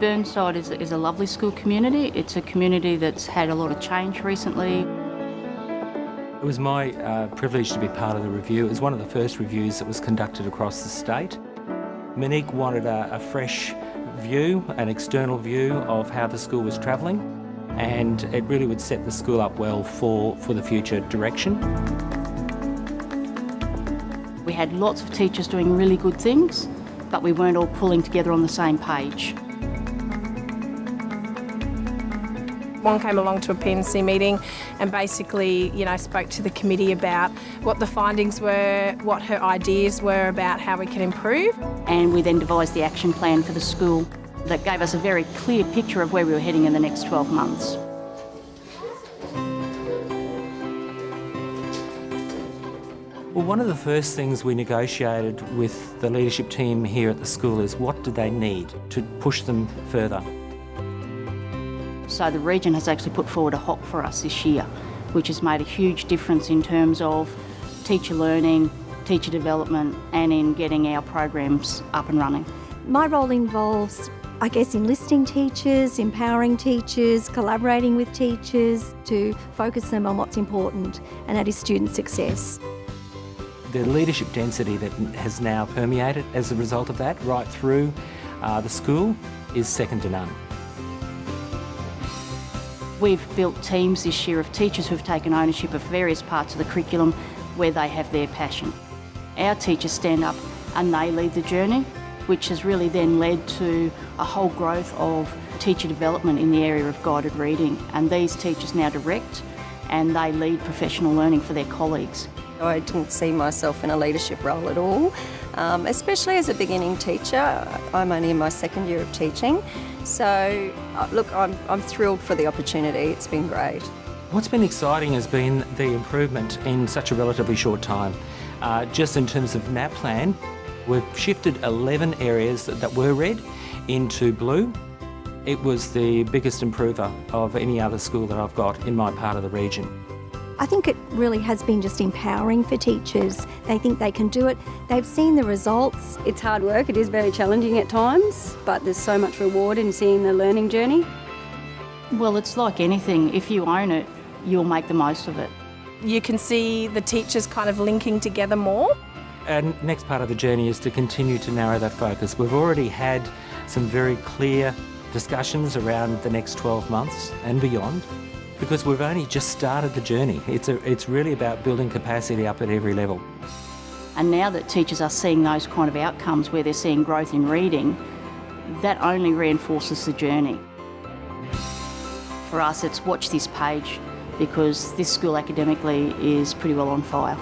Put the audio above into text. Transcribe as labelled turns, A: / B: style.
A: Burnside is, is a lovely school community. It's a community that's had a lot of change recently.
B: It was my uh, privilege to be part of the review. It was one of the first reviews that was conducted across the state. Monique wanted a, a fresh view, an external view of how the school was travelling and it really would set the school up well for, for the future direction.
A: We had lots of teachers doing really good things, but we weren't all pulling together on the same page.
C: One came along to a P&C meeting and basically, you know, spoke to the committee about what the findings were, what her ideas were about how we can improve.
A: And we then devised the action plan for the school that gave us a very clear picture of where we were heading in the next 12 months.
B: Well, one of the first things we negotiated with the leadership team here at the school is what do they need to push them further.
A: So the region has actually put forward a HOP for us this year, which has made a huge difference in terms of teacher learning, teacher development and in getting our programs up and running.
D: My role involves I guess enlisting teachers, empowering teachers, collaborating with teachers to focus them on what's important, and that is student success.
B: The leadership density that has now permeated as a result of that right through uh, the school is second to none.
A: We've built teams this year of teachers who've taken ownership of various parts of the curriculum where they have their passion. Our teachers stand up and they lead the journey which has really then led to a whole growth of teacher development in the area of guided reading. And these teachers now direct and they lead professional learning for their colleagues.
E: I didn't see myself in a leadership role at all, um, especially as a beginning teacher. I'm only in my second year of teaching. So, uh, look, I'm, I'm thrilled for the opportunity. It's been great.
B: What's been exciting has been the improvement in such a relatively short time. Uh, just in terms of NAPLAN, We've shifted 11 areas that were red into blue. It was the biggest improver of any other school that I've got in my part of the region.
D: I think it really has been just empowering for teachers. They think they can do it. They've seen the results.
F: It's hard work, it is very challenging at times, but there's so much reward in seeing the learning journey.
A: Well, it's like anything. If you own it, you'll make the most of it.
C: You can see the teachers kind of linking together more.
B: Our next part of the journey is to continue to narrow that focus. We've already had some very clear discussions around the next 12 months and beyond because we've only just started the journey. It's, a, it's really about building capacity up at every level.
A: And now that teachers are seeing those kind of outcomes where they're seeing growth in reading, that only reinforces the journey. For us, it's watch this page because this school academically is pretty well on fire.